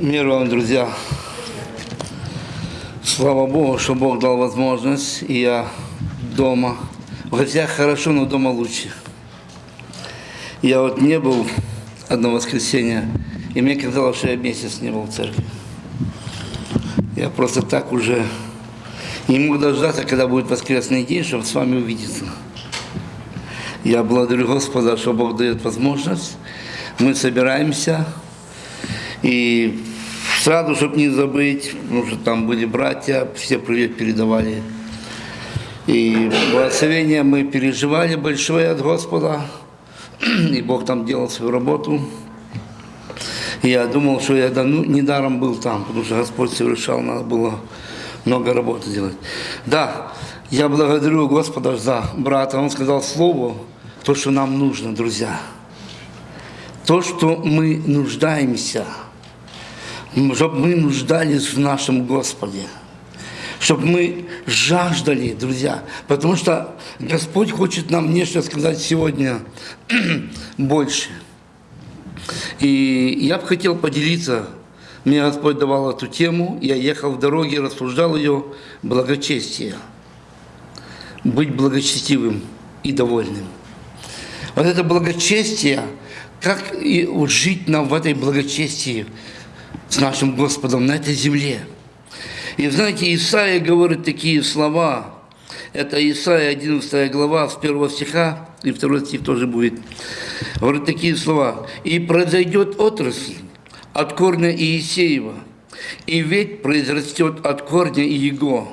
Мир вам, друзья. Слава Богу, что Бог дал возможность, и я дома. В гостях хорошо, но дома лучше. Я вот не был одно воскресенье, и мне казалось, что я месяц не был в церкви. Я просто так уже не мог дождаться, когда будет воскресный день, чтобы с вами увидеться. Я благодарю Господа, что Бог дает возможность. Мы собираемся. И сразу, чтобы не забыть, потому что там были братья, все привет передавали. И благословение мы переживали большое от Господа. И Бог там делал свою работу. И я думал, что я ну, недаром был там, потому что Господь совершал, надо было много работы делать. Да, я благодарю Господа за брата. Он сказал слово, то, что нам нужно, друзья. То, что мы нуждаемся. Чтобы мы нуждались в нашем Господе. Чтобы мы жаждали, друзья. Потому что Господь хочет нам нечто сказать сегодня больше. И я бы хотел поделиться. Мне Господь давал эту тему. Я ехал в дороге, рассуждал ее. Благочестие. Быть благочестивым и довольным. Вот это благочестие, как и жить нам в этой благочестии с нашим Господом на этой земле. И знаете, Исаия говорит такие слова. Это Исаия 11 глава с 1 стиха, и второй стих тоже будет. Говорит такие слова. «И произойдет отрасль от корня Иисеева, и ведь произрастет от корня Иего,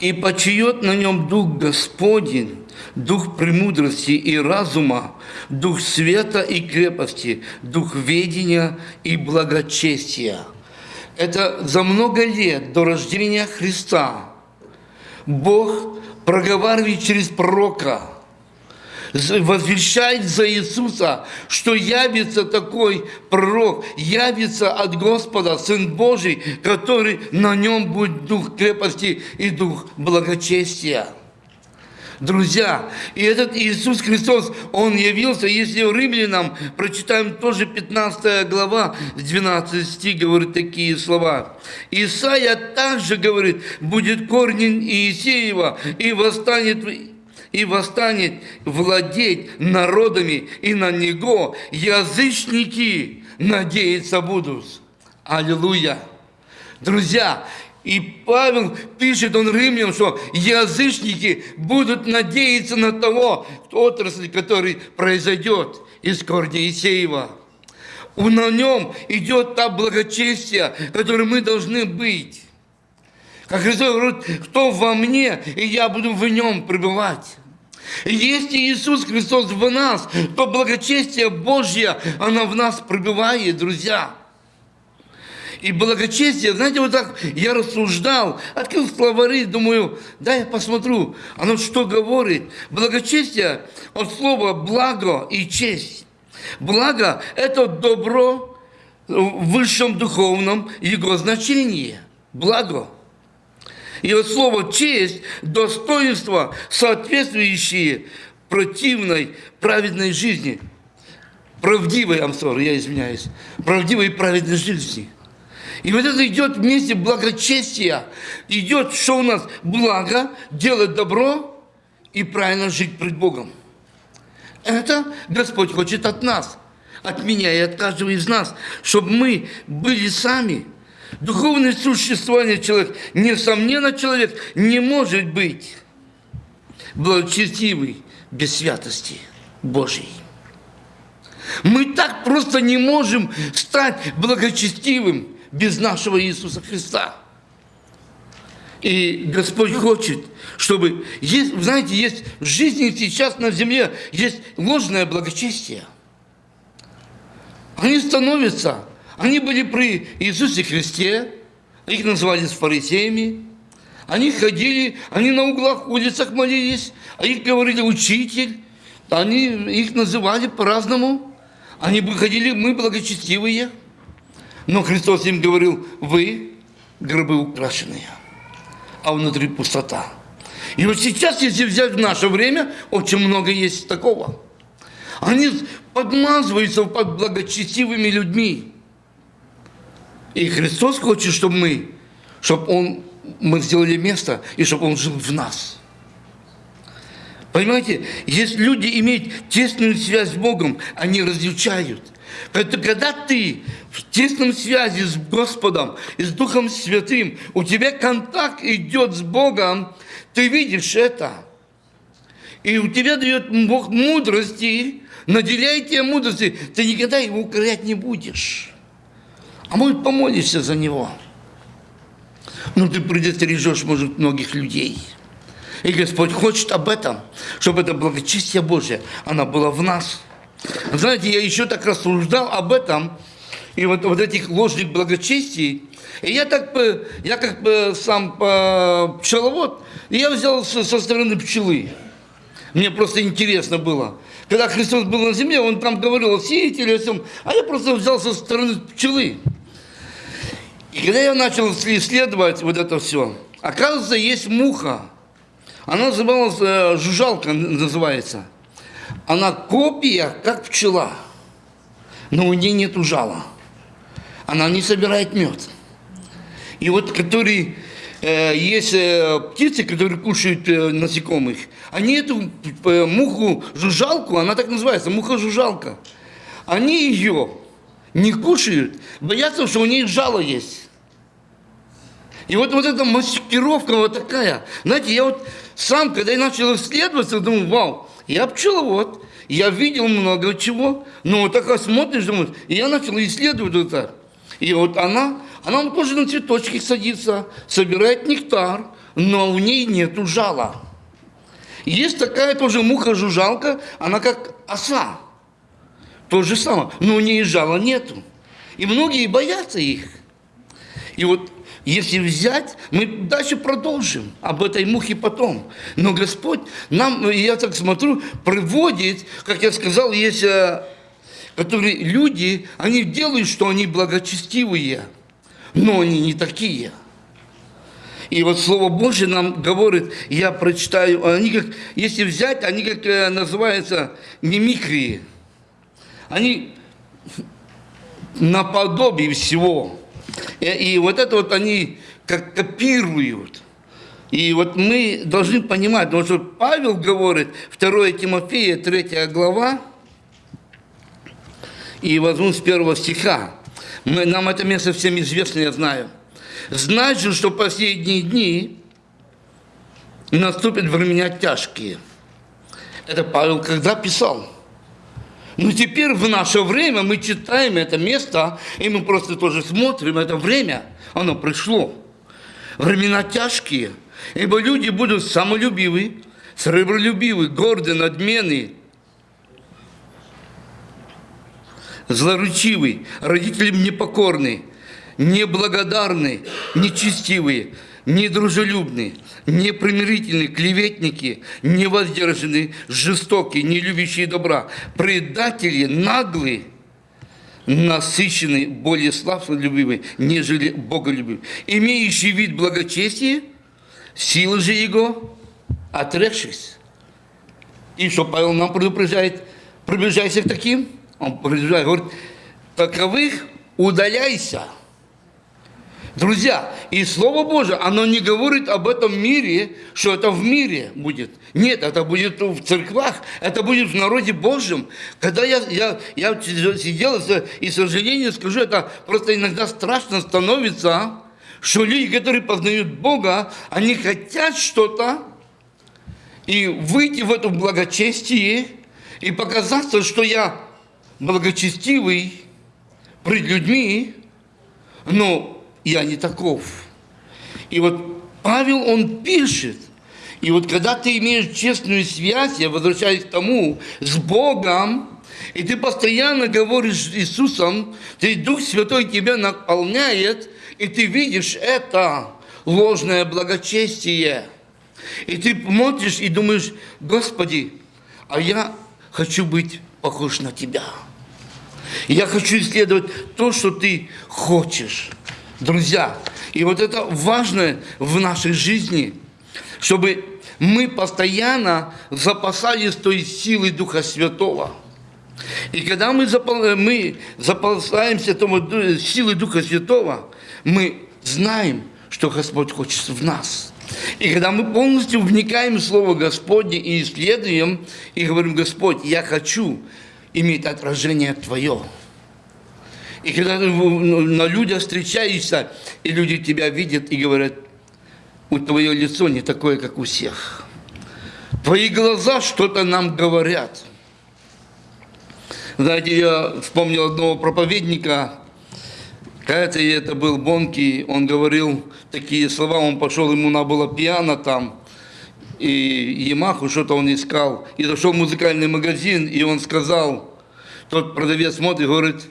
и почиет на нем Дух Господень, дух премудрости и разума, дух света и крепости, дух ведения и благочестия. Это за много лет до рождения Христа Бог проговаривает через пророка, возвещает за Иисуса, что явится такой пророк, явится от Господа Сын Божий, который на нем будет дух крепости и дух благочестия. Друзья, и этот Иисус Христос, Он явился, если в Римлянам, прочитаем тоже 15 глава, 12 стих, говорит такие слова. Исаия также говорит, будет корнем Иисеева, и восстанет и восстанет владеть народами, и на него язычники надеяться будут. Аллилуйя! Друзья, и Павел пишет, он римлянам, что язычники будут надеяться на того отрасль, который произойдет из корня Исеева. На нем идет та благочестие, которой мы должны быть. Как Христос говорит, кто во мне, и я буду в нем пребывать. Если Иисус Христос в нас, то благочестие Божье, оно в нас пребывает, друзья. И благочестие, знаете, вот так я рассуждал, открыл словари, думаю, да, я посмотрю, оно что говорит. Благочестие от слова благо и честь. Благо – это добро в высшем духовном его значении. Благо. И от слова честь – достоинство, соответствующие противной, праведной жизни. Правдивой, амсор, я извиняюсь, правдивой праведной жизни. И вот это идет вместе благочестия. Идет, что у нас? Благо, делать добро и правильно жить пред Богом. Это Господь хочет от нас, от меня и от каждого из нас, чтобы мы были сами. Духовное существование человека, несомненно, человек не может быть благочестивый без святости Божьей. Мы так просто не можем стать благочестивым без нашего Иисуса Христа. И Господь хочет, чтобы, есть, знаете, есть в жизни сейчас на земле, есть ложное благочестие. Они становятся, они были при Иисусе Христе, их называли фарисеями, они ходили, они на углах, улицах молились, а их говорили учитель, они их называли по-разному. Они ходили, мы благочестивые. Но Христос им говорил, вы гробы украшенные, а внутри пустота. И вот сейчас, если взять в наше время, очень много есть такого. Они подмазываются под благочестивыми людьми. И Христос хочет, чтобы мы, чтобы Он, мы сделали место, и чтобы Он жил в нас. Понимаете, если люди имеют тесную связь с Богом, они различают. Когда ты в тесном связи с Господом и с Духом Святым, у тебя контакт идет с Богом, ты видишь это. И у тебя дает Бог мудрости, наделяет тебя мудрости, ты никогда его укорять не будешь. А может, помолишься за него. Ну, ты предостережешь, может, многих людей. И Господь хочет об этом, чтобы это благочестие Божье, оно было в нас. Знаете, я еще так рассуждал об этом, и вот, вот этих ложных благочестий, и я так бы, я как бы сам пчеловод, и я взял со, со стороны пчелы. Мне просто интересно было. Когда Христос был на земле, он там говорил о сеятеле, о всем, а я просто взял со стороны пчелы. И когда я начал исследовать вот это все, оказывается, есть муха. Она называлась, э, жужжалка называется. Она копия, как пчела, но у нее нет жала. Она не собирает мед. И вот которые э, есть э, птицы, которые кушают э, насекомых, они эту э, муху жужжалку, она так называется, муха-жужжалка, они ее не кушают, боятся, что у них жало есть. И вот, вот эта маскировка вот такая. Знаете, я вот сам, когда я начал исследовать, думаю, вау, я пчеловод, я видел много чего, но вот так смотришь, думаешь, и я начал исследовать это. И вот она, она тоже на цветочки садится, собирает нектар, но у ней нету жала. Есть такая тоже муха-жужжалка, она как оса. То же самое, но у нее жала нету. И многие боятся их. И вот если взять, мы дальше продолжим об этой мухе потом. Но Господь нам, я так смотрю, приводит, как я сказал, есть э, которые люди, они делают, что они благочестивые, но они не такие. И вот Слово Божье нам говорит, я прочитаю, они как, если взять, они как э, называются мимикрии. Они наподобие всего. И, и вот это вот они как копируют. И вот мы должны понимать, потому что Павел говорит, 2 Тимофея, 3 глава, и возьму с первого стиха. Мы, нам это место всем известно, я знаю. Же, что последние дни наступят времена тяжкие. Это Павел когда писал? Но теперь в наше время мы читаем это место, и мы просто тоже смотрим это время, оно пришло. Времена тяжкие, ибо люди будут самолюбивы, сребролюбивы, горды, надменные, злоручивый, родителям непокорный, неблагодарный, нечестивые, недружелюбные, непримирительные, клеветники, невоздержанные, жестокие, не любящие добра, предатели, наглые, насыщенные, более славнолюбивые, нежели боголюбивые, имеющие вид благочестия, силы же его, отрекшись. И что Павел нам предупреждает, приближайся к таким, он предупреждает, говорит, таковых удаляйся. Друзья, и Слово Божие, оно не говорит об этом мире, что это в мире будет. Нет, это будет в церквах, это будет в народе Божьем. Когда я, я, я сидел, и, к сожалению, скажу, это просто иногда страшно становится, что люди, которые познают Бога, они хотят что-то, и выйти в это благочестие, и показаться, что я благочестивый пред людьми, но я не таков. И вот Павел, он пишет, и вот когда ты имеешь честную связь, я возвращаюсь к тому, с Богом, и ты постоянно говоришь с Иисусом, ты Дух Святой тебя наполняет, и ты видишь это ложное благочестие. И ты смотришь и думаешь, Господи, а я хочу быть похож на Тебя. Я хочу исследовать то, что Ты хочешь друзья. И вот это важно в нашей жизни, чтобы мы постоянно запасались той силой Духа Святого. И когда мы, запол... мы заползаемся тому ду- силой Духа Святого, мы знаем, что Господь хочет в нас. И когда мы полностью вникаем в Слово Господне и исследуем, и говорим, Господь, я хочу иметь отражение Твое. И когда ты в- на людях встречаешься, и люди тебя видят и говорят, у твое лицо не такое, как у всех. Твои глаза что-то нам говорят. Знаете, я вспомнил одного проповедника, Кажется, и это был Бонки, он говорил такие слова, он пошел, ему надо было пиано там, и Ямаху что-то он искал, и зашел в музыкальный магазин, и он сказал, тот продавец смотрит, говорит,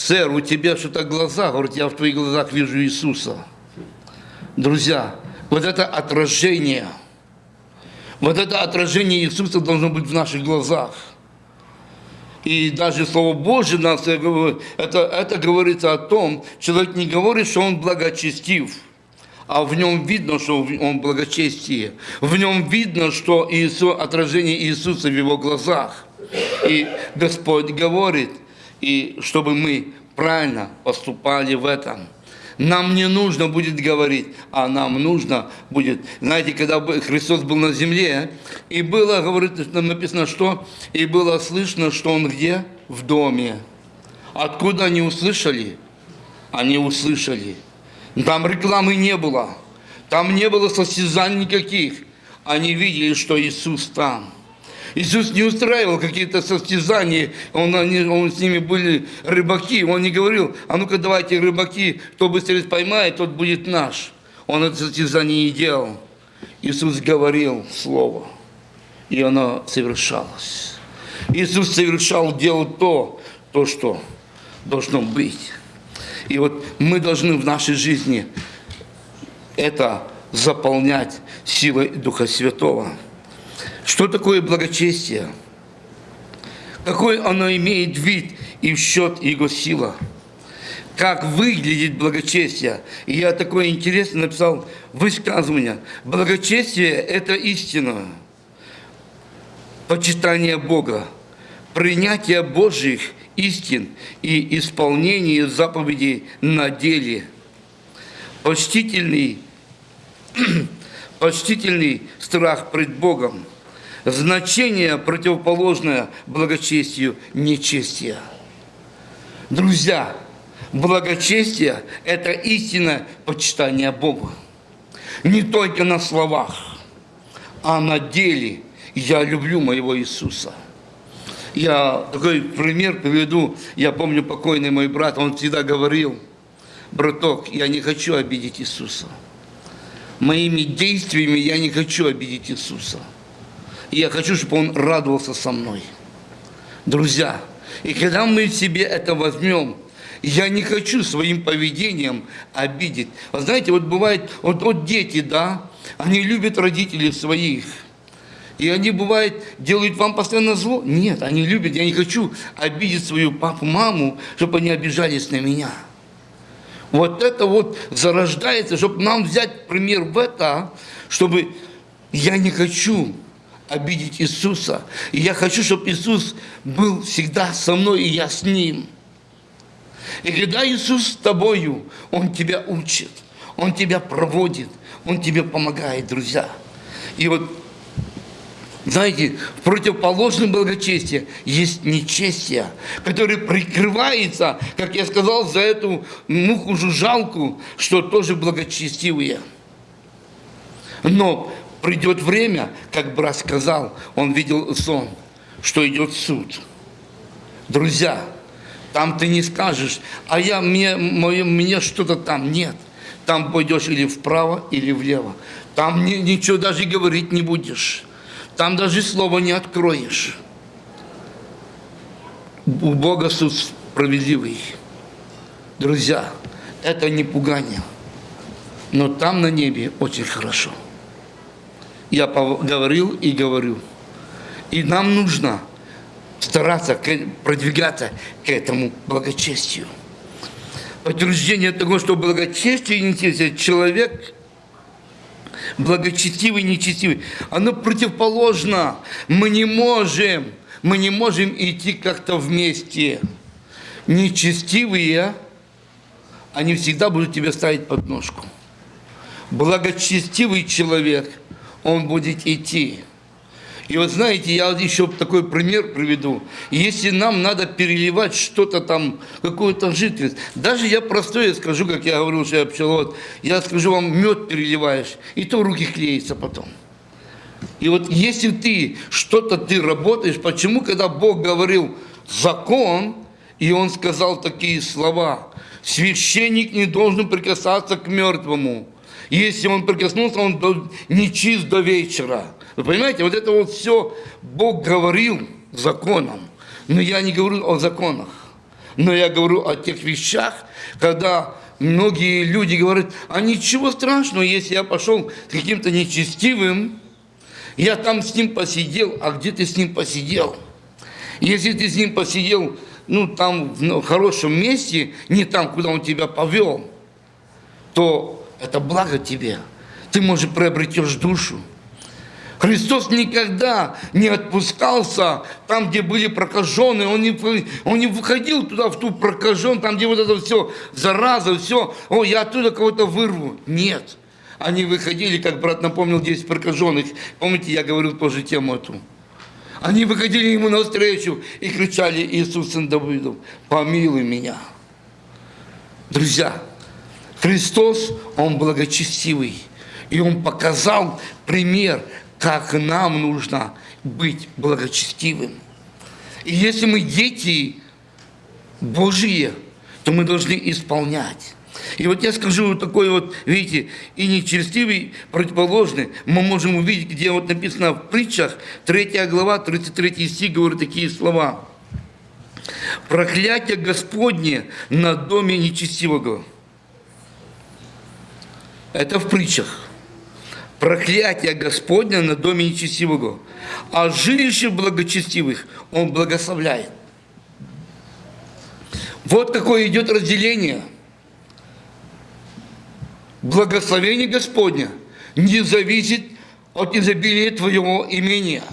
сэр, у тебя что-то глаза, говорит, я в твоих глазах вижу Иисуса. Друзья, вот это отражение, вот это отражение Иисуса должно быть в наших глазах. И даже Слово Божье нас э, это, это говорится о том, человек не говорит, что он благочестив, а в нем видно, что он благочестие. В нем видно, что Иисус, отражение Иисуса в его глазах. И Господь говорит, и чтобы мы правильно поступали в этом. Нам не нужно будет говорить, а нам нужно будет. Знаете, когда Христос был на земле, и было, говорит, написано, что, и было слышно, что Он где? В доме. Откуда они услышали? Они услышали. Там рекламы не было. Там не было состязаний никаких. Они видели, что Иисус там. Иисус не устраивал какие-то состязания, он, они, он с ними были рыбаки, он не говорил, а ну-ка давайте рыбаки, кто быстрее поймает, тот будет наш. Он это состязание не делал. Иисус говорил Слово, и оно совершалось. Иисус совершал, делал то, то, что должно быть. И вот мы должны в нашей жизни это заполнять силой Духа Святого. Что такое благочестие? Какой оно имеет вид и в счет его сила? Как выглядит благочестие? И я такое интересное написал высказывание. Благочестие – это истина, почитание Бога, принятие Божьих истин и исполнение заповедей на деле, почтительный, почтительный страх пред Богом, значение противоположное благочестию нечестия. Друзья, благочестие – это истинное почитание Бога. Не только на словах, а на деле я люблю моего Иисуса. Я такой пример приведу. Я помню покойный мой брат, он всегда говорил, браток, я не хочу обидеть Иисуса. Моими действиями я не хочу обидеть Иисуса. И я хочу, чтобы Он радовался со мной. Друзья, и когда мы себе это возьмем, я не хочу своим поведением обидеть. Вы знаете, вот бывает, вот, вот дети, да, они любят родителей своих. И они, бывает, делают вам постоянно зло. Нет, они любят. Я не хочу обидеть свою папу, маму, чтобы они обижались на меня. Вот это вот зарождается, чтобы нам взять пример в это, чтобы я не хочу обидеть Иисуса. И я хочу, чтобы Иисус был всегда со мной, и я с Ним. И когда Иисус с тобою, Он тебя учит, Он тебя проводит, Он тебе помогает, друзья. И вот, знаете, в противоположном благочестии есть нечестие, которое прикрывается, как я сказал, за эту муху-жужжалку, что тоже благочестивые. Но придет время, как брат сказал, он видел сон, что идет суд. Друзья, там ты не скажешь, а я, мне, мое, мне что-то там нет. Там пойдешь или вправо, или влево. Там ни, ничего даже говорить не будешь. Там даже слова не откроешь. У Бога суд справедливый. Друзья, это не пугание. Но там на небе очень хорошо. Я говорил и говорю. И нам нужно стараться продвигаться к этому благочестию. Подтверждение того, что благочестие и нечестие, человек благочестивый нечестивый, оно противоположно. Мы не можем мы не можем идти как-то вместе. Нечестивые, они всегда будут тебя ставить под ножку. Благочестивый человек, он будет идти. И вот знаете, я еще такой пример приведу. Если нам надо переливать что-то там, какую-то жидкость, даже я простое скажу, как я говорил, что я пчеловод, я скажу вам, мед переливаешь, и то руки клеятся потом. И вот если ты что-то ты работаешь, почему, когда Бог говорил закон, и Он сказал такие слова, священник не должен прикасаться к мертвому. Если он прикоснулся, он не чист до вечера. Вы понимаете, вот это вот все Бог говорил законом. Но я не говорю о законах. Но я говорю о тех вещах, когда многие люди говорят, а ничего страшного, если я пошел с каким-то нечестивым, я там с ним посидел, а где ты с ним посидел? Если ты с ним посидел, ну, там, в хорошем месте, не там, куда он тебя повел, то это благо тебе. Ты, может, приобретешь душу. Христос никогда не отпускался там, где были прокаженные. Он не, он не выходил туда, в ту прокажен, там, где вот это все, зараза, все. О, я оттуда кого-то вырву. Нет. Они выходили, как брат напомнил, 10 прокаженных. Помните, я говорил тоже тему эту. Они выходили ему навстречу и кричали, Иисус, сын Давидов, помилуй меня. Друзья, Христос, Он благочестивый. И Он показал пример, как нам нужно быть благочестивым. И если мы дети Божьи, то мы должны исполнять. И вот я скажу вот такой вот, видите, и нечестивый, противоположный, мы можем увидеть, где вот написано в притчах, 3 глава, 33 стих, говорит такие слова. «Проклятие Господне на доме нечестивого». Это в притчах проклятие Господня на доме нечестивого, а жилище благочестивых Он благословляет. Вот какое идет разделение. Благословение Господня не зависит от изобилия твоего имения.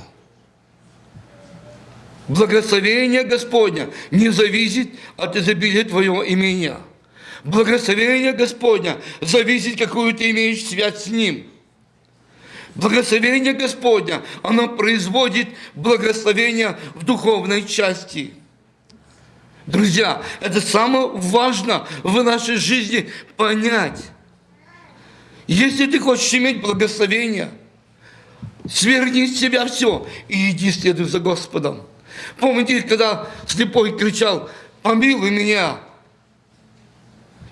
Благословение Господня не зависит от изобилия твоего имения. Благословение Господня зависит, какую ты имеешь связь с Ним – Благословение Господня, оно производит благословение в духовной части. Друзья, это самое важное в нашей жизни понять. Если ты хочешь иметь благословение, сверни с себя все и иди следуй за Господом. Помните, когда слепой кричал, помилуй меня.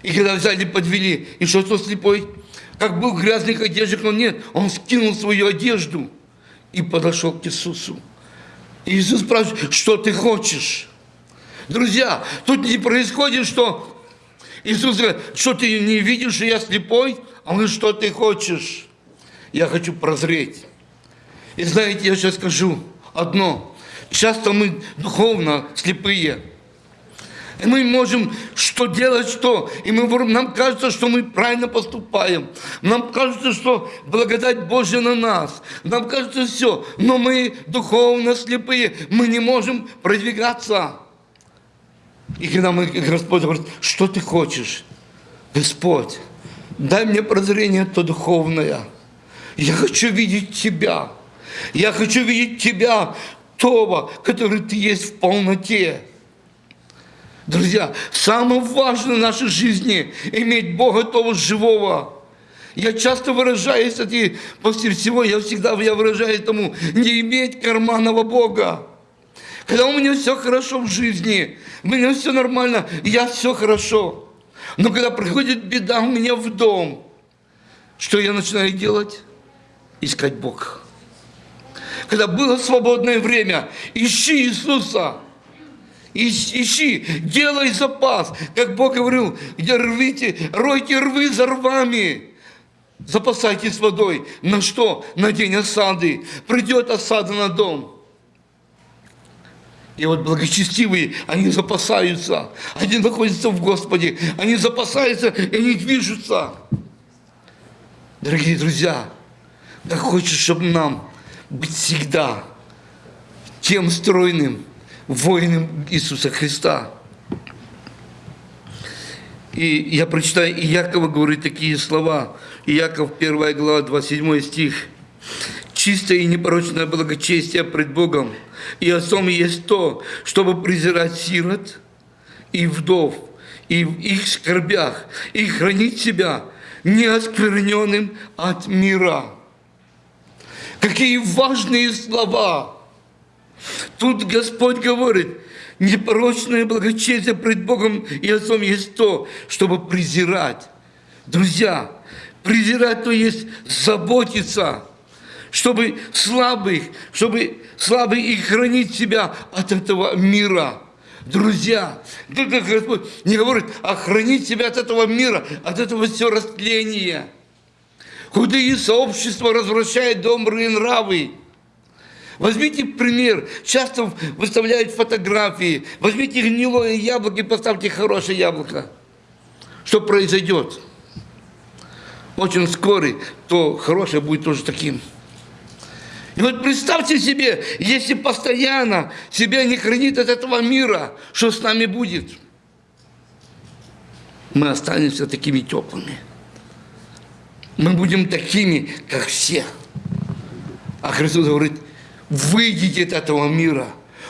И когда взяли, подвели, и что, что слепой как был грязных одеждах, но нет, он скинул свою одежду и подошел к Иисусу. И Иисус спрашивает, что ты хочешь? Друзья, тут не происходит, что Иисус говорит, что ты не видишь, что я слепой? А он говорит, что ты хочешь? Я хочу прозреть. И знаете, я сейчас скажу одно. Часто мы духовно слепые. И мы можем что делать, что. И мы, нам кажется, что мы правильно поступаем. Нам кажется, что благодать Божья на нас. Нам кажется все. Но мы духовно слепые. Мы не можем продвигаться. И когда мы, Господь говорит, что ты хочешь? Господь, дай мне прозрение то духовное. Я хочу видеть Тебя. Я хочу видеть Тебя, того, который Ты есть в полноте. Друзья, самое важное в нашей жизни – иметь Бога того живого. Я часто выражаюсь, и после всего я всегда я выражаю этому, не иметь карманного Бога. Когда у меня все хорошо в жизни, у меня все нормально, я все хорошо. Но когда приходит беда у меня в дом, что я начинаю делать? Искать Бога. Когда было свободное время, ищи Иисуса – ищи, делай запас. Как Бог говорил, где рвите, ройте рвы за рвами. Запасайтесь водой. На что? На день осады. Придет осада на дом. И вот благочестивые, они запасаются. Они находятся в Господе. Они запасаются, и они движутся. Дорогие друзья, как хочешь, чтобы нам быть всегда тем стройным воином Иисуса Христа. И я прочитаю, и Якова говорит такие слова. Иаков 1 глава, 27 стих. «Чистое и непорочное благочестие пред Богом и Отцом есть то, чтобы презирать сирот и вдов, и в их скорбях, и хранить себя неоскверненным от мира». Какие важные слова! Тут Господь говорит, непорочное благочестие пред Богом и Отцом есть то, чтобы презирать. Друзья, презирать то есть заботиться, чтобы слабых, чтобы слабый и хранить себя от этого мира. Друзья, только Господь не говорит, а хранить себя от этого мира, от этого все растления. Худые сообщества развращают добрые нравы. Возьмите пример, часто выставляют фотографии, возьмите гнилое яблоко и поставьте хорошее яблоко. Что произойдет? Очень скорый, то хорошее будет тоже таким. И вот представьте себе, если постоянно себя не хранит от этого мира, что с нами будет? Мы останемся такими теплыми. Мы будем такими, как все. А Христос говорит, выйдите от этого мира.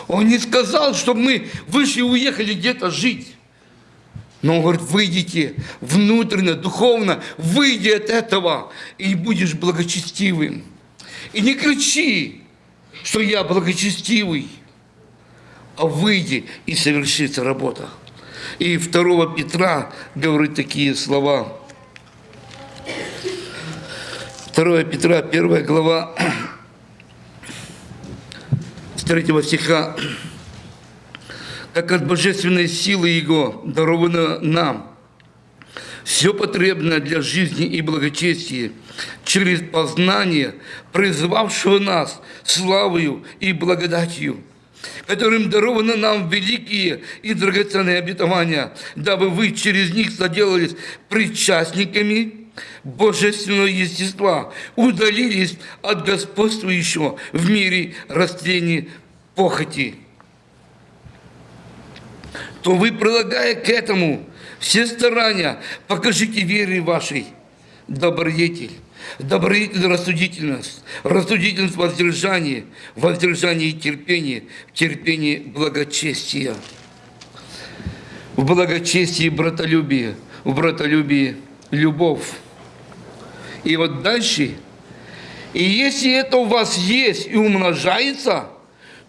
Он не сказал, чтобы мы вышли и уехали где-то жить. Но он говорит, выйдите внутренне, духовно, выйди от этого, и будешь благочестивым. И не кричи, что я благочестивый, а выйди, и совершится работа. И 2 Петра говорит такие слова. 2 Петра, 1 глава, 3 стиха. Как от божественной силы Его даровано нам все потребное для жизни и благочестия через познание призвавшего нас славою и благодатью, которым даровано нам великие и драгоценные обетования, дабы вы через них соделались причастниками божественного естества, удалились от господствующего в мире растений похоти то вы, прилагая к этому все старания, покажите вере вашей добродетель, добродетель рассудительность, рассудительность воздержание, воздержание терпение, терпение благочестия. В благочестии братолюбие, в братолюбии любовь. И вот дальше, и если это у вас есть и умножается –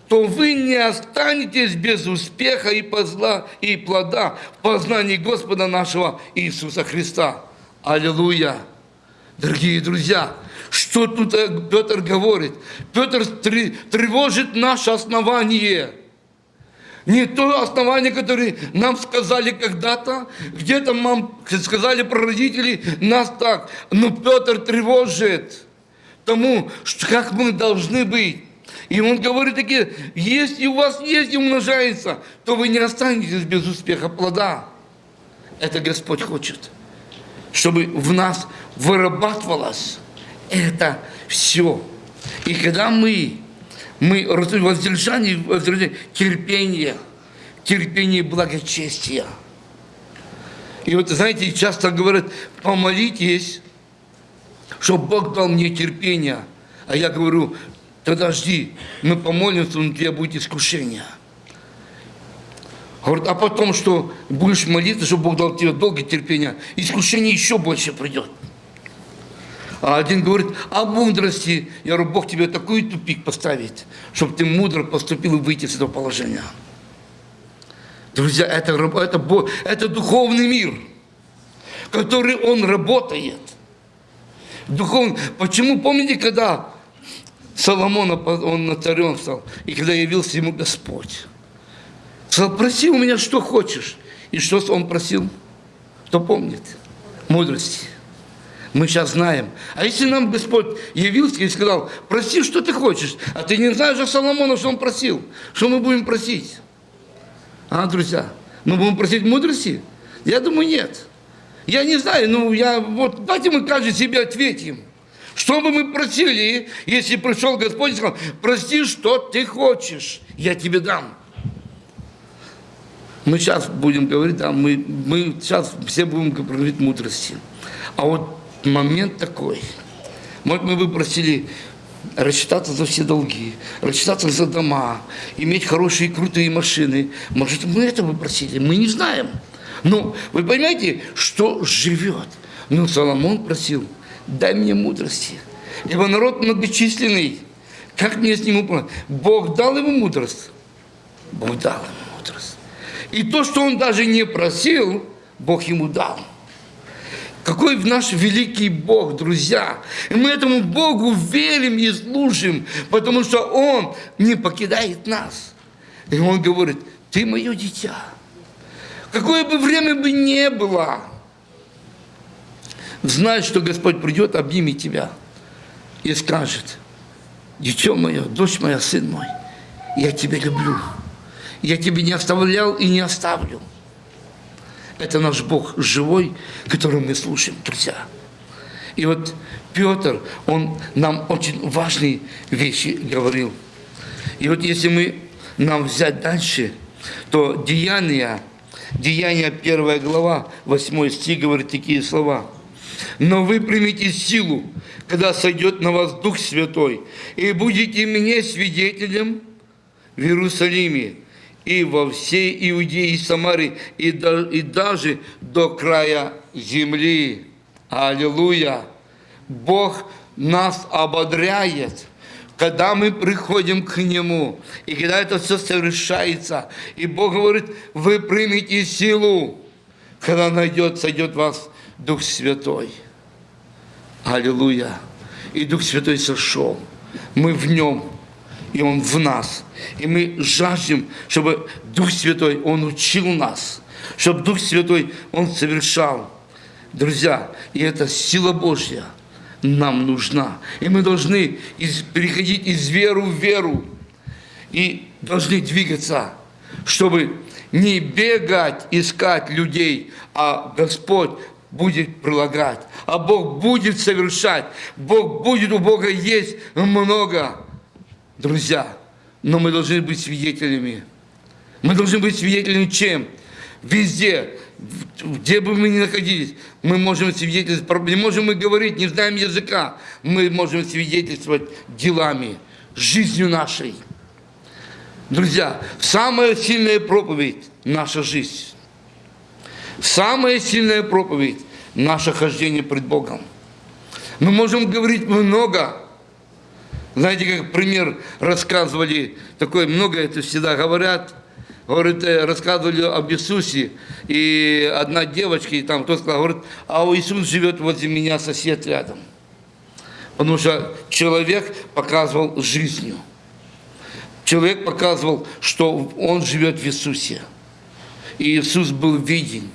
то вы не останетесь без успеха и, позла, и плода в познании Господа нашего Иисуса Христа. Аллилуйя! Дорогие друзья, что тут э, Петр говорит? Петр тревожит наше основание. Не то основание, которое нам сказали когда-то, где-то нам сказали про родителей, нас так. Но Петр тревожит тому, что, как мы должны быть. И он говорит такие, если у вас есть и умножается, то вы не останетесь без успеха плода. Это Господь хочет, чтобы в нас вырабатывалось это все. И когда мы, мы воздержание, воздержание, терпение, терпение благочестия. И вот, знаете, часто говорят, помолитесь, чтобы Бог дал мне терпение. А я говорю, Тогда жди, мы помолимся, у тебя будет искушение. Говорит, а потом, что будешь молиться, чтобы Бог дал тебе долгое терпение, искушение еще больше придет. А один говорит, о мудрости. Я говорю, Бог тебе такой тупик поставит, чтобы ты мудро поступил и выйти из этого положения. Друзья, это, это, это духовный мир, который он работает. Духовный. Почему, помните, когда Соломона, он на царем стал, и когда явился ему Господь, сказал, проси у меня, что хочешь. И что он просил? Кто помнит? Мудрости. Мы сейчас знаем. А если нам Господь явился и сказал, проси, что ты хочешь, а ты не знаешь о Соломона, что он просил, что мы будем просить? А, друзья, мы будем просить мудрости? Я думаю, нет. Я не знаю, ну, я, вот, давайте мы каждый себе ответим Что бы мы просили, если пришел Господь и сказал, прости, что ты хочешь, я тебе дам. Мы сейчас будем говорить, да, мы, мы сейчас все будем говорить мудрости. А вот момент такой. Может, мы бы просили рассчитаться за все долги, рассчитаться за дома, иметь хорошие крутые машины. Может, мы этого просили, мы не знаем. Но вы понимаете, что живет? Ну, Соломон просил, дай мне мудрости. Ибо народ многочисленный, как мне с ним управлять? Бог дал ему мудрость. Бог дал ему мудрость. И то, что он даже не просил, Бог ему дал. Какой наш великий Бог, друзья. И мы этому Богу верим и служим, потому что Он не покидает нас. И Он говорит, ты мое дитя. Какое бы время бы ни было, знай, что Господь придет, обнимет тебя и скажет, дитё мое, дочь моя, сын мой, я тебя люблю. Я тебя не оставлял и не оставлю. Это наш Бог живой, которого мы слушаем, друзья. И вот Петр, он нам очень важные вещи говорил. И вот если мы нам взять дальше, то Деяния, Деяния 1 глава, 8 стих говорит такие слова. «Но вы примите силу, когда сойдет на вас Дух Святой, и будете мне свидетелем в Иерусалиме, и во всей Иудее и Самаре, и, до, и даже до края земли. Аллилуйя! Бог нас ободряет, когда мы приходим к Нему, и когда это все совершается, и Бог говорит, вы примите силу, когда найдет, сойдет вас Дух Святой. Аллилуйя! И Дух Святой сошел, мы в Нем, и Он в нас. И мы жаждем, чтобы Дух Святой, Он учил нас, чтобы Дух Святой, Он совершал. Друзья, и эта сила Божья нам нужна. И мы должны из, переходить из веры в веру. И должны двигаться, чтобы не бегать, искать людей, а Господь будет прилагать, а Бог будет совершать. Бог будет, у Бога есть много друзья, но мы должны быть свидетелями. Мы должны быть свидетелями чем? Везде, где бы мы ни находились, мы можем свидетельствовать, не можем мы говорить, не знаем языка, мы можем свидетельствовать делами, жизнью нашей. Друзья, самая сильная проповедь – наша жизнь. Самая сильная проповедь – наше хождение пред Богом. Мы можем говорить много, знаете, как пример рассказывали, такое много это всегда говорят, говорит, э, рассказывали об Иисусе, и одна девочка, и там кто сказал, говорит, а у Иисус живет возле меня сосед рядом. Потому что человек показывал жизнью. Человек показывал, что он живет в Иисусе. И Иисус был виден.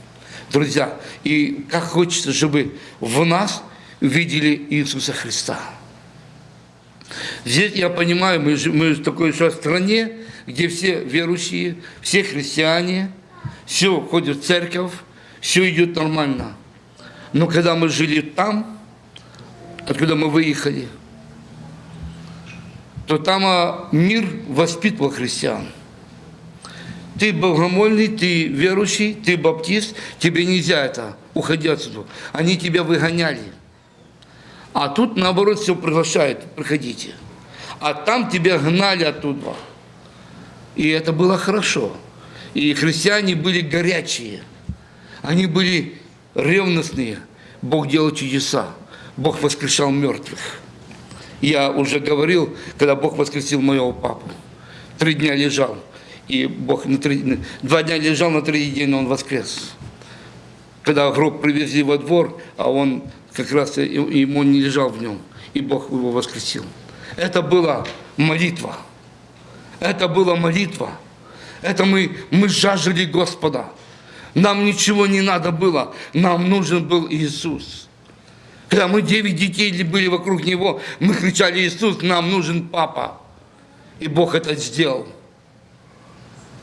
Друзья, и как хочется, чтобы в нас видели Иисуса Христа. Здесь я понимаю, мы, мы в такой же стране, где все верующие, все христиане, все ходят в церковь, все идет нормально. Но когда мы жили там, откуда мы выехали, то там а, мир воспитывал христиан. Ты богомольный, ты верующий, ты баптист, тебе нельзя это, уходи отсюда. Они тебя выгоняли. А тут, наоборот, все приглашают, приходите. А там тебя гнали оттуда. И это было хорошо. И христиане были горячие. Они были ревностные. Бог делал чудеса. Бог воскрешал мертвых. Я уже говорил, когда Бог воскресил моего папу. Три дня лежал. И Бог на три, два дня лежал, на третий день он воскрес. Когда гроб привезли во двор, а он как раз ему не лежал в нем, и Бог его воскресил. Это была молитва. Это была молитва. Это мы, мы жаждали Господа. Нам ничего не надо было. Нам нужен был Иисус. Когда мы девять детей были вокруг Него, мы кричали, Иисус, нам нужен Папа. И Бог это сделал.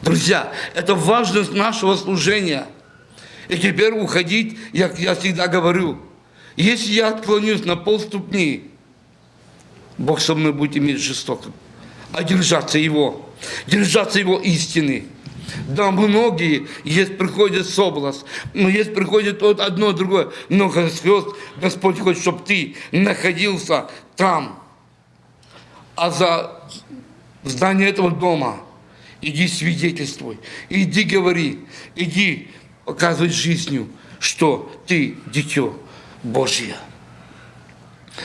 Друзья, это важность нашего служения. И теперь уходить, я, я всегда говорю, если я отклонюсь на полступни, Бог со мной будет иметь жестоко. А держаться Его, держаться Его истины. Да, многие, есть приходит соблазн, но есть приходит вот одно, другое. Но Господь, Господь хочет, чтобы ты находился там. А за здание этого дома иди свидетельствуй, иди говори, иди показывай жизнью, что ты дитё Божье.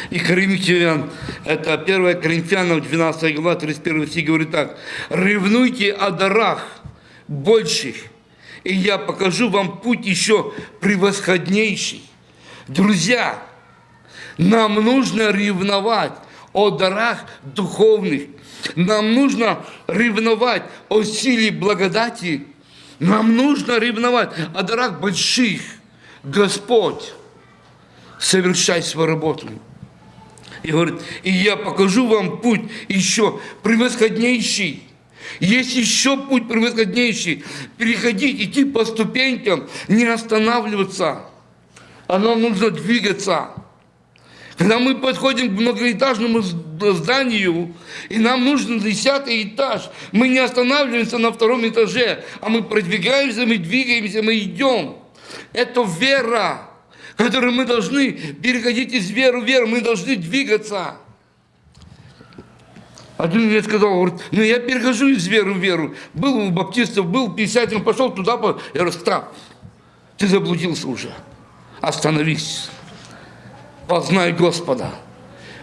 И Коринфян, это 1 Коринфянам 12 глава, 31 стих говорит так. «Ревнуйте о дарах больших, и я покажу вам путь еще превосходнейший». Друзья, нам нужно ревновать о дарах духовных. Нам нужно ревновать о силе благодати. Нам нужно ревновать о дарах больших. Господь, совершай свою работу. И говорит, и я покажу вам путь еще превосходнейший. Есть еще путь превосходнейший. Переходить, идти по ступенькам, не останавливаться. А нам нужно двигаться. Когда мы подходим к многоэтажному зданию, и нам нужен десятый этаж, мы не останавливаемся на втором этаже, а мы продвигаемся, мы двигаемся, мы идем. Это вера которые мы должны переходить из веры в веру, мы должны двигаться. Один мне сказал, говорит, ну я перехожу из веры в веру. Был у баптистов, был пятидесятин, пошел туда, я говорю, стоп, ты заблудился уже, остановись, познай Господа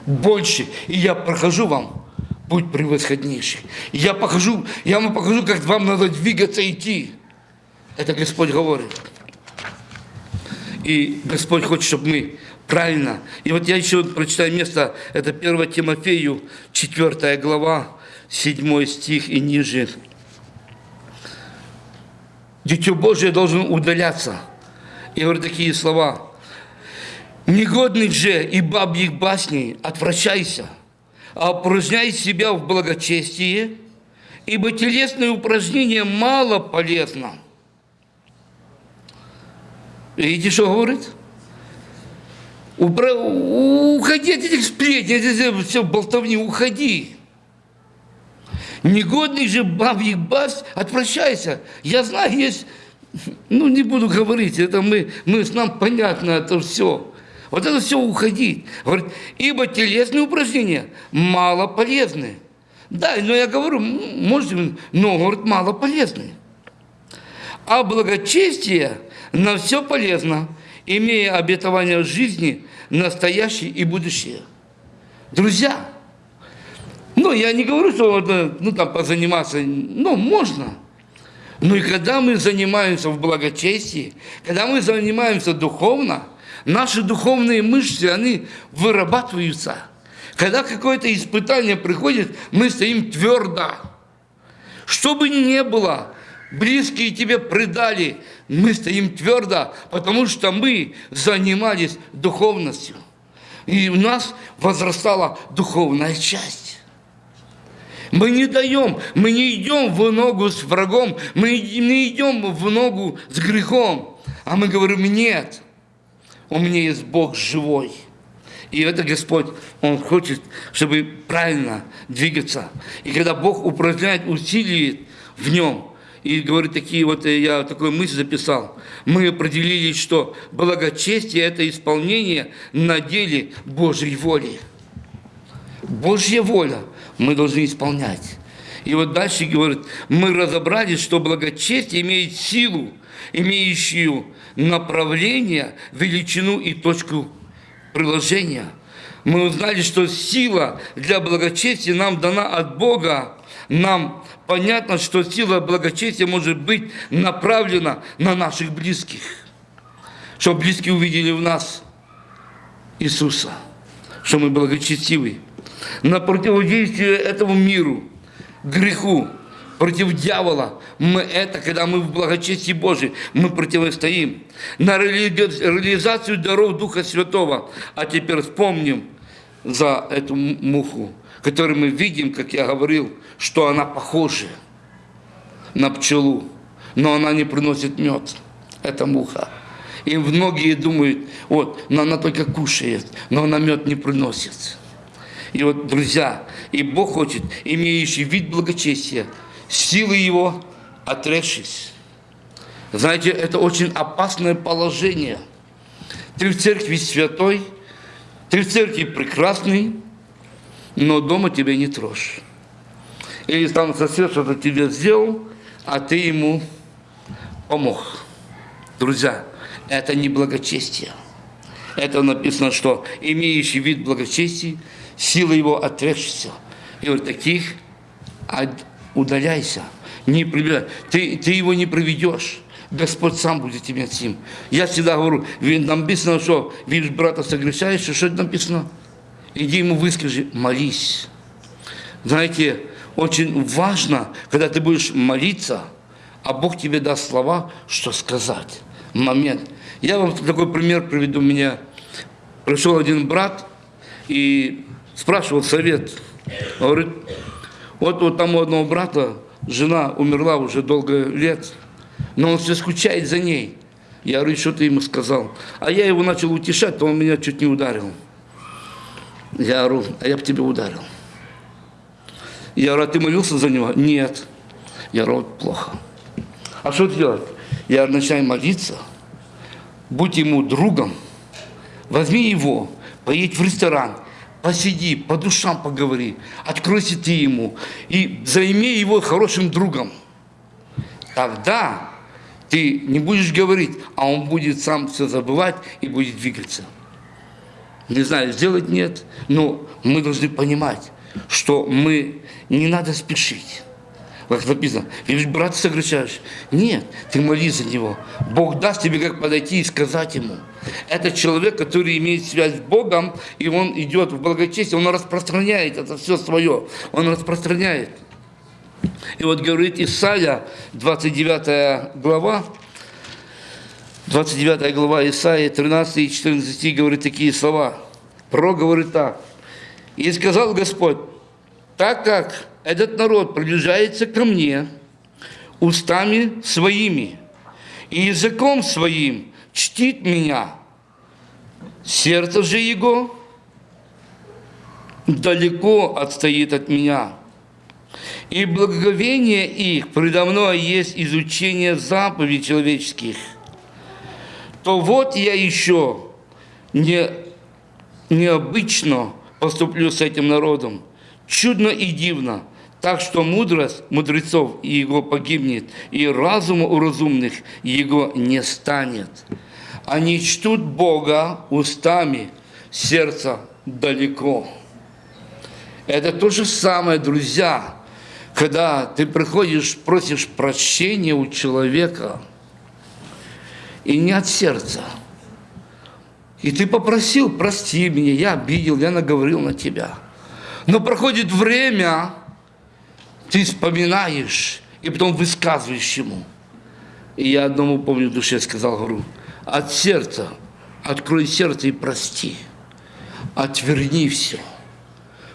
больше, и я прохожу вам путь превосходнейший. Я покажу, я вам покажу, как вам надо двигаться, идти. Это Господь говорит. И Господь хочет, чтобы мы правильно. И вот я еще прочитаю место, это 1 Тимофею, 4 глава, 7 стих и ниже. Дитё Божие должен удаляться. И говорю такие слова. Негодный же и бабьих басней отвращайся, а упражняй себя в благочестии, ибо телесное упражнение мало полезно – Видите, что говорит? Упра... Уходи от этих сплетен, все болтовни, уходи. Негодный же бабьих бас, отвращайся. Я знаю, есть, ну не буду говорить, это мы, мы с нам понятно это все. Вот это все уходить. Говорит, ибо телесные упражнения мало полезны. Да, но я говорю, может, но, говорит, мало полезны. А благочестие – на все полезно, имея обетование жизни, настоящее и будущее. Друзья, ну, я не говорю, что ну, там, позаниматься, ну, можно. Но и когда мы занимаемся в благочестии, когда мы занимаемся духовно, наши духовные мышцы, они вырабатываются. Когда какое-то испытание приходит, мы стоим твердо. Что бы ни было, близкие тебе предали, мы стоим твердо, потому что мы занимались духовностью. И у нас возрастала духовная часть. Мы не даем, мы не идем в ногу с врагом, мы не идем в ногу с грехом, а мы говорим, нет, у меня есть Бог живой. И это Господь, Он хочет, чтобы правильно двигаться. И когда Бог упражняет усилие в нем, и говорит такие вот, э, я такую мысль записал. Мы определили, что благочестие – это исполнение на деле Божьей воли. Божья воля мы должны исполнять. И вот дальше говорит, мы разобрались, что благочестие имеет силу, имеющую направление, величину и точку приложения. Мы узнали, что сила для благочестия нам дана от Бога, нам понятно, что сила благочестия может быть направлена на наших близких. Чтобы близкие увидели в нас Иисуса, что мы благочестивы. На противодействие этому миру, греху, против дьявола. Мы это, когда мы в благочестии Божьей, мы противостоим. На реализацию даров Духа Святого. А теперь вспомним за эту муху которой мы видим, как я говорил, что она похожа на пчелу, но она не приносит мед. Это муха. И многие думают, вот, но она только кушает, но она мед не приносит. И вот, друзья, и Бог хочет, имеющий вид благочестия, силы его отрекшись. Знаете, это очень опасное положение. Ты в церкви святой, ты в церкви прекрасный, но дома тебя не трожь. Или там сосед что-то тебе сделал, а ты ему помог. Друзья, это не благочестие. Это написано, что имеющий вид благочестия, сила его отрекшийся. И вот таких удаляйся. Не приближай. Ты, ты его не проведешь. Господь сам будет тебе этим. Я всегда говорю, написано, что видишь брата согрешающего, что это написано? Иди ему выскажи, молись. Знаете, очень важно, когда ты будешь молиться, а Бог тебе даст слова, что сказать. Момент. Я вам такой пример приведу. Меня пришел один брат и спрашивал совет. Говорит, вот, вот там у одного брата жена умерла уже долго лет, но он все скучает за ней. Я говорю, что ты ему сказал? А я его начал утешать, то он меня чуть не ударил. Я говорю, а я бы тебя ударил. Я говорю, а ты молился за него? Нет. Я вот плохо. А что делать? Я начинаю молиться, будь ему другом, возьми его, поедь в ресторан, посиди, по душам поговори, откройся ты ему и займи его хорошим другом. Тогда ты не будешь говорить, а он будет сам все забывать и будет двигаться. Не знаю, сделать нет, но мы должны понимать, что мы не надо спешить. Как написано, видишь, брат согрешаешь. Нет, ты молись за него. Бог даст тебе, как подойти и сказать ему. Это человек, который имеет связь с Богом, и он идет в благочестие, он распространяет это все свое. Он распространяет. И вот говорит Исаия, 29 глава, 29 глава Исаия, 13 и 14 стих говорит такие слова. Про говорит так. «И сказал Господь, так как этот народ приближается ко мне устами своими и языком своим чтит меня, сердце же его далеко отстоит от меня. И благоговение их предо мной есть изучение заповедей человеческих. То вот я еще не, необычно поступлю с этим народом, чудно и дивно, так что мудрость мудрецов его погибнет, и разума у разумных его не станет. Они чтут Бога устами, сердца далеко. Это то же самое, друзья, когда ты приходишь, просишь прощения у человека, и не от сердца. И ты попросил, прости меня, я обидел, я наговорил на тебя – но проходит время, ты вспоминаешь, и потом высказываешь ему. И я одному, помню, в душе сказал, говорю, от сердца, открой сердце и прости, отверни все.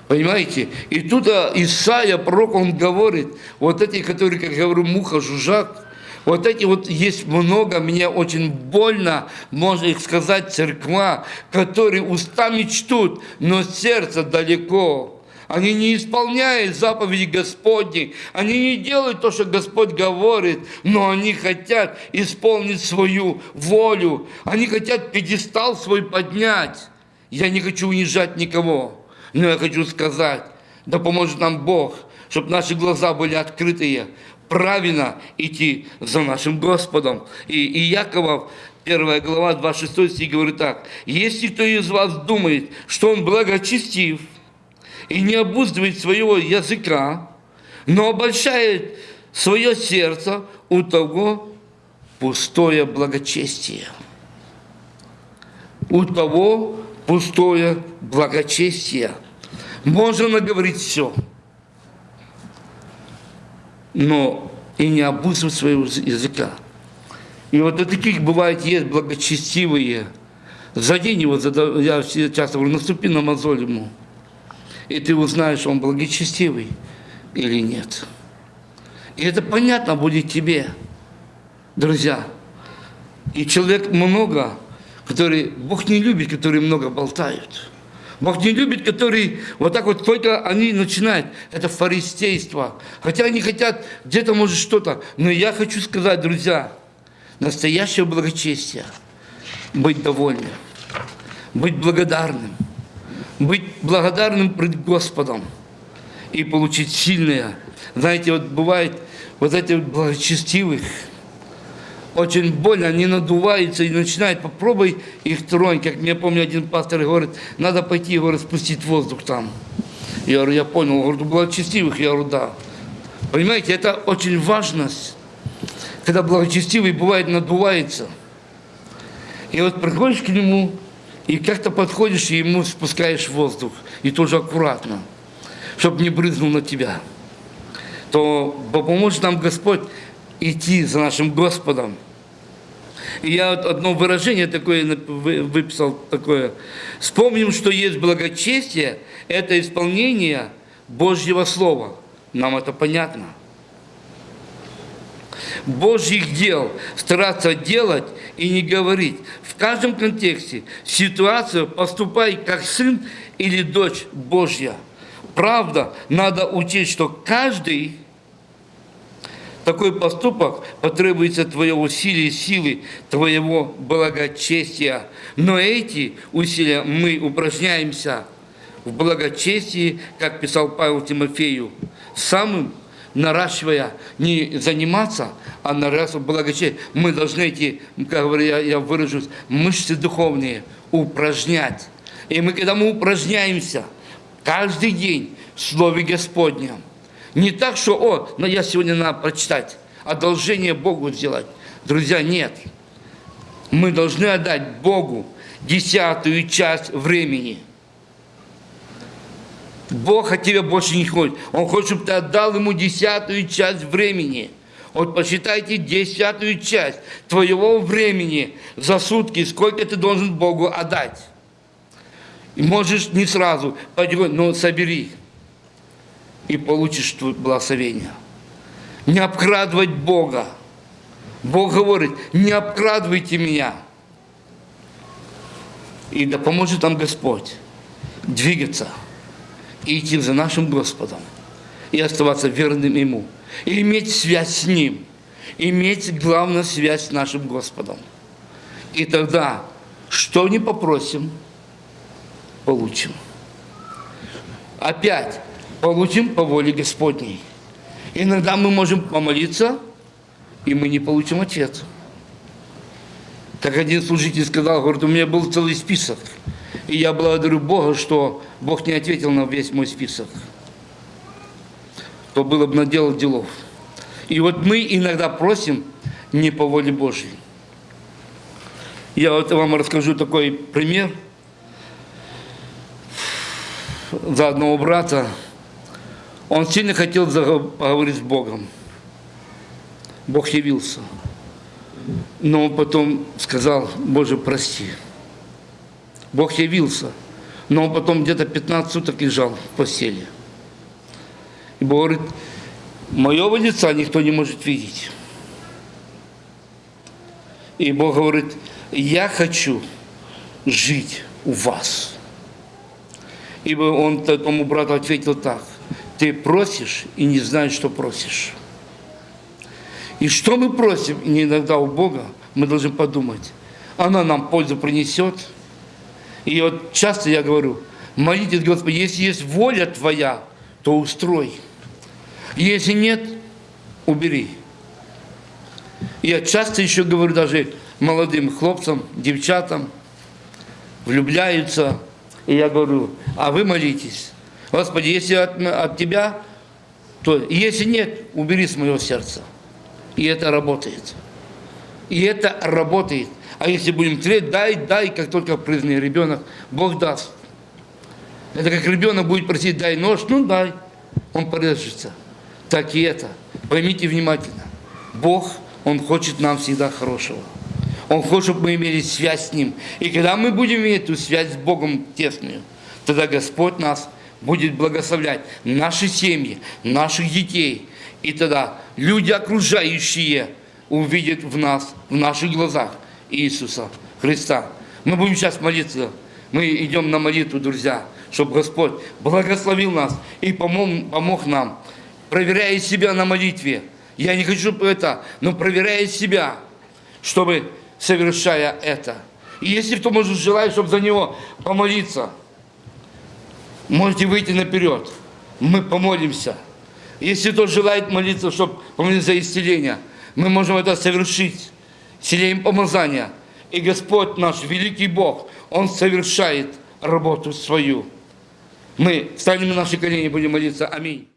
Понимаете? И тут Исаия, пророк, он говорит, вот эти, которые, как говорю, муха, жужжак, вот эти вот есть много, мне очень больно, можно их сказать, церква, которые устами чтут, но сердце далеко. Они не исполняют заповеди Господни. Они не делают то, что Господь говорит, но они хотят исполнить свою волю. Они хотят пьедестал свой поднять. Я не хочу унижать никого, но я хочу сказать, да поможет нам Бог, чтобы наши глаза были открытые, правильно идти за нашим Господом. И, и Якова, 1 глава, 26 стих говорит так. «Если кто из вас думает, что он благочестив, и не обуздывает своего языка, но обольщает свое сердце, у того пустое благочестие. У того пустое благочестие. Можно наговорить все, но и не обуздывать своего языка. И вот у таких бывает есть благочестивые. Задень его, я часто говорю, наступи на мозоль ему и ты узнаешь, он благочестивый или нет. И это понятно будет тебе, друзья. И человек много, который, Бог не любит, которые много болтают. Бог не любит, которые вот так вот только они начинают. Это фаристейство. Хотя они хотят где-то, может, что-то. Но я хочу сказать, друзья, настоящее благочестие – быть довольным, быть благодарным, быть благодарным пред Господом и получить сильное. Знаете, вот бывает вот этих благочестивых – очень больно, они надуваются и начинают, попробуй их тронь, как мне помню один пастор говорит, надо пойти, говорит, спустить воздух там. Я говорю, я понял, говорю, благочестивых, я говорю, да. Понимаете, это очень важность, когда благочестивый бывает надувается. И вот приходишь к нему, и как-то подходишь, и ему спускаешь воздух, и тоже аккуратно, чтобы не брызнул на тебя. То поможет нам Господь идти за нашим Господом. И я одно выражение такое выписал, такое. Вспомним, что есть благочестие, это исполнение Божьего Слова. Нам это понятно. Божьих дел стараться делать и не говорить. В каждом контексте ситуацию поступай как сын или дочь Божья. Правда, надо учить, что каждый такой поступок потребуется твое усилие, силы, твоего благочестия. Но эти усилия мы упражняемся в благочестии, как писал Павел Тимофею, самым наращивая, не заниматься, а наращивать благочестие. Мы должны эти, как говорю, я, я выражусь, мышцы духовные упражнять. И мы, когда мы упражняемся каждый день в Слове Господнем, не так, что, о, но я сегодня надо прочитать, одолжение Богу сделать. Друзья, нет. Мы должны отдать Богу десятую часть времени. Бог от тебя больше не хочет. Он хочет, чтобы ты отдал ему десятую часть времени. Вот посчитайте десятую часть твоего времени за сутки, сколько ты должен Богу отдать. И можешь не сразу, но собери и получишь благословение. Не обкрадывать Бога. Бог говорит, не обкрадывайте меня. И да поможет нам Господь двигаться и идти за нашим Господом, и оставаться верным Ему, и иметь связь с Ним, иметь, главную связь с нашим Господом. И тогда, что не попросим, получим. Опять, получим по воле Господней. Иногда мы можем помолиться, и мы не получим ответ. Как один служитель сказал, говорит, у меня был целый список. И я благодарю Бога, что Бог не ответил на весь мой список. То было бы наделал делов. И вот мы иногда просим не по воле Божьей. Я вот вам расскажу такой пример. За одного брата он сильно хотел поговорить с Богом. Бог явился. Но он потом сказал, Боже, прости. Бог явился. Но он потом где-то 15 суток лежал в постели. И Бог говорит, моего лица никто не может видеть. И Бог говорит, я хочу жить у вас. Ибо он тому брату ответил так, ты просишь и не знаешь, что просишь. И что мы просим не иногда у Бога, мы должны подумать, она нам пользу принесет. И вот часто я говорю, молитесь, Господи, если есть воля Твоя, то устрой. Если нет, убери. Я часто еще говорю даже молодым хлопцам, девчатам, влюбляются, и я говорю, а вы молитесь. Господи, если от, от Тебя, то если нет, убери с моего сердца. И это работает. И это работает. А если будем треть, дай, дай, как только признанный ребенок, Бог даст. Это как ребенок будет просить, дай нож, ну дай, он порежется. Так и это. Поймите внимательно. Бог, Он хочет нам всегда хорошего. Он хочет, чтобы мы имели связь с Ним. И когда мы будем иметь эту связь с Богом тесную, тогда Господь нас будет благословлять наши семьи, наших детей. И тогда люди окружающие увидят в нас, в наших глазах Иисуса Христа. Мы будем сейчас молиться. Мы идем на молитву, друзья, чтобы Господь благословил нас и помог, помог нам, проверяя себя на молитве. Я не хочу это, но проверяя себя, чтобы совершая это. И если кто может желает, чтобы за него помолиться, можете выйти наперед. Мы помолимся. Если кто желает молиться, чтобы помолиться за исцеление, мы можем это совершить. Исцелением помазания. И Господь наш, великий Бог, Он совершает работу свою. Мы встанем на наши колени и будем молиться. Аминь.